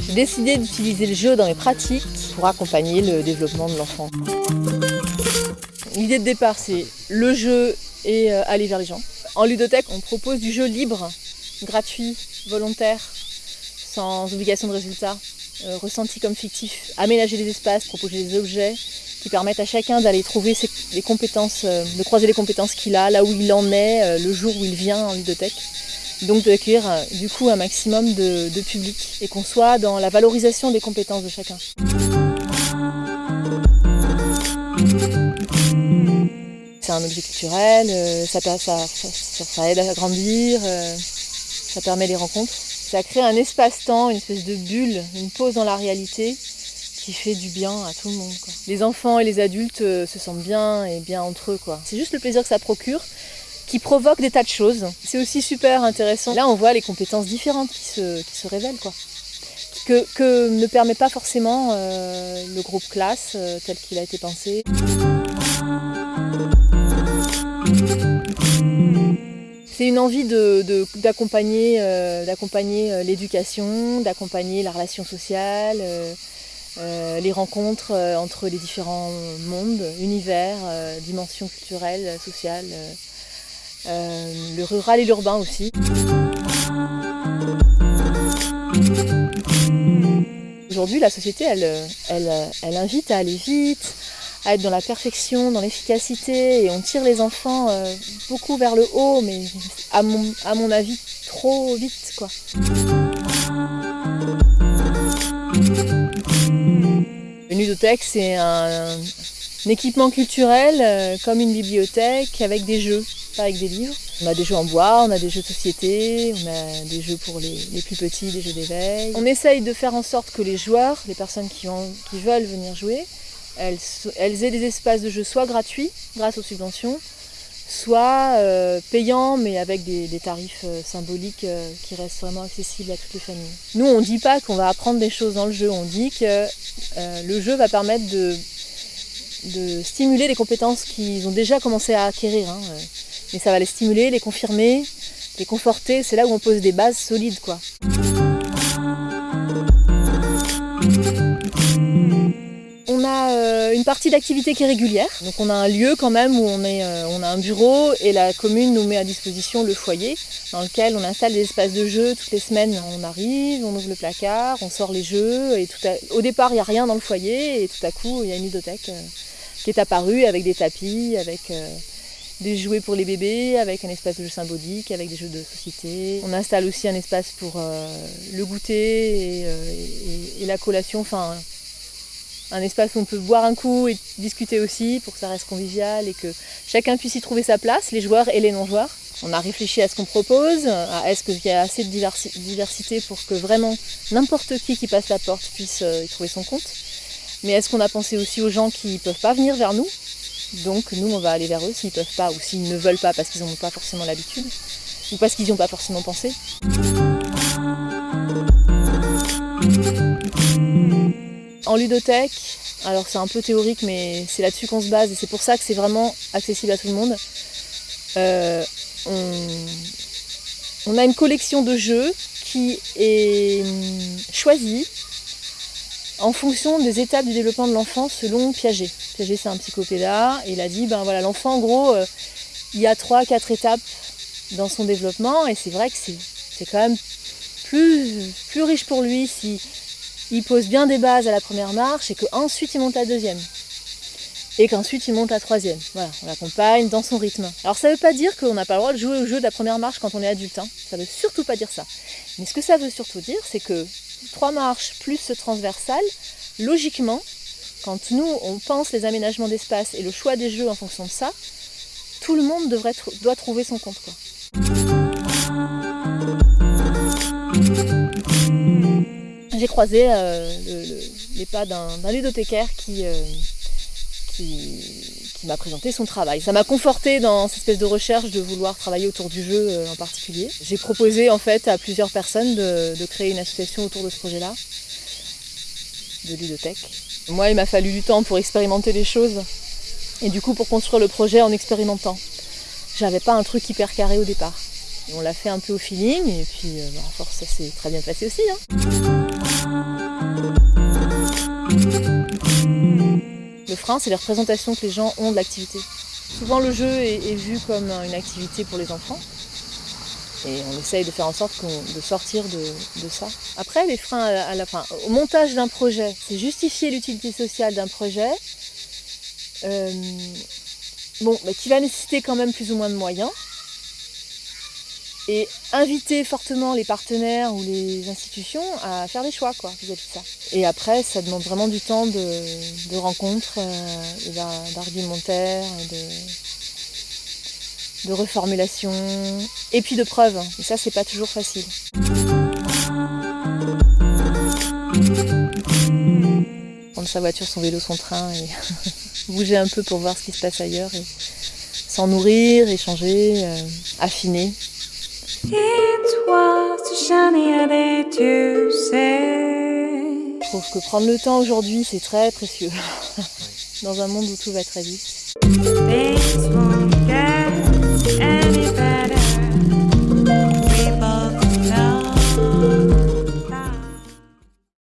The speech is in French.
J'ai décidé d'utiliser le jeu dans mes pratiques pour accompagner le développement de l'enfant. L'idée de départ, c'est le jeu et euh, aller vers les gens. En ludothèque, on propose du jeu libre, gratuit, volontaire, sans obligation de résultat, euh, ressenti comme fictif. Aménager les espaces, proposer des objets qui permettent à chacun d'aller trouver les compétences, euh, de croiser les compétences qu'il a, là où il en est, le jour où il vient en ludothèque. Donc d'accueillir du coup un maximum de, de public et qu'on soit dans la valorisation des compétences de chacun. C'est un objet culturel, euh, ça, aide à grandir, euh, ça permet les rencontres. Ça crée un espace-temps, une espèce de bulle, une pause dans la réalité qui fait du bien à tout le monde. Les enfants et les adultes euh, se sentent bien et bien entre eux. C'est juste le plaisir que ça procure qui provoque des tas de choses. C'est aussi super intéressant. Là, on voit les compétences différentes qui se, révèlent. Quoi. Que, ne permet pas forcément le groupe classe tel qu'il a été pensé. C'est une envie d'accompagner euh, euh, l'éducation, d'accompagner la relation sociale, euh, les rencontres entre les différents mondes, univers, dimensions culturelles, sociales, le rural et l'urbain aussi. Aujourd'hui, la société, elle invite à aller vite, à être dans la perfection, dans l'efficacité, et on tire les enfants euh, beaucoup vers le haut, mais à mon, à mon avis, trop vite. quoi. Ludothèque, c'est un, équipement culturel euh, comme une bibliothèque avec des jeux, pas avec des livres. On a des jeux en bois, on a des jeux de société, on a des jeux pour les, plus petits, des jeux d'éveil. On essaye de faire en sorte que les joueurs, les personnes qui, veulent venir jouer, elles, aient des espaces de jeu soit gratuits grâce aux subventions, soit euh, payants mais avec des, tarifs euh, symboliques euh, qui restent vraiment accessibles à toutes les familles. Nous on ne dit pas qu'on va apprendre des choses dans le jeu, on dit que le jeu va permettre de, stimuler les compétences qu'ils ont déjà commencé à acquérir. Hein, mais ça va les stimuler, les confirmer, les conforter, c'est là où on pose des bases solides quoi. Une partie d'activité qui est régulière. Donc on a un lieu quand même où on, est, euh, on a un bureau et la commune nous met à disposition le foyer dans lequel on installe des espaces de jeu toutes les semaines. On arrive, on ouvre le placard, on sort les jeux et tout au départ il n'y a rien dans le foyer et tout à coup il y a une ludothèque euh, qui est apparue avec des tapis, avec euh, des jouets pour les bébés, avec un espace de jeu symbolique, avec des jeux de société. On installe aussi un espace pour le goûter et, et la collation. Enfin, un espace où on peut boire un coup et discuter aussi pour que ça reste convivial et que chacun puisse y trouver sa place, les joueurs et les non-joueurs. On a réfléchi à ce qu'on propose, à est-ce qu'il y a assez de diversité pour que vraiment n'importe qui qui passe la porte puisse euh, y trouver son compte. Mais est-ce qu'on a pensé aussi aux gens qui ne peuvent pas venir vers nous? Donc nous, on va aller vers eux s'ils ne peuvent pas ou s'ils ne veulent pas parce qu'ils n'ont pas forcément l'habitude ou parce qu'ils n'y ont pas forcément pensé. En ludothèque, alors c'est un peu théorique, mais c'est là-dessus qu'on se base et c'est pour ça que c'est vraiment accessible à tout le monde. Euh, on, a une collection de jeux qui est hum, choisie en fonction des étapes du développement de l'enfant selon Piaget. Piaget c'est un psychopéda et il a dit ben voilà l'enfant en gros euh, il y a trois quatre étapes dans son développement et c'est vrai que c'est quand même plus, plus riche pour lui si il pose bien des bases à la première marche et qu'ensuite il monte la deuxième. Et qu'ensuite il monte la troisième. Voilà, on l'accompagne dans son rythme. Alors ça ne veut pas dire qu'on n'a pas le droit de jouer au jeu de la première marche quand on est adulte. Hein. Ça ne veut surtout pas dire ça. Mais ce que ça veut surtout dire, c'est que trois marches plus ce transversal, logiquement, quand nous on pense les aménagements d'espace et le choix des jeux en fonction de ça, tout le monde devrait, doit trouver son compte. J'ai croisé euh, les pas d'un ludothécaire euh, qui, m'a présenté son travail. Ça m'a conforté dans cette espèce de recherche de vouloir travailler autour du jeu euh, en particulier. J'ai proposé en fait à plusieurs personnes de, créer une association autour de ce projet-là, de ludothèque. Moi, il m'a fallu du temps pour expérimenter les choses et du coup pour construire le projet en expérimentant. J'avais pas un truc hyper carré au départ. On l'a fait un peu au feeling et puis euh, bah, à force ça s'est très bien passé aussi. Hein. Le frein, c'est les représentations que les gens ont de l'activité. Souvent le jeu est, vu comme une activité pour les enfants. Et on essaye de faire en sorte de sortir de, ça. Après, les freins à la, fin, au montage d'un projet, c'est justifier l'utilité sociale d'un projet, euh, bon, qui va nécessiter quand même plus ou moins de moyens et inviter fortement les partenaires ou les institutions à faire des choix quoi, vis-à-vis de ça. Et après, ça demande vraiment du temps de, rencontres, euh, d'argumentaire, de, de reformulation, et puis de preuves. Et ça, c'est pas toujours facile. Prendre sa voiture, son vélo, son train et bouger un peu pour voir ce qui se passe ailleurs et s'en nourrir, échanger, euh, affiner. Je trouve que prendre le temps aujourd'hui, c'est très précieux. Dans un monde où tout va très vite.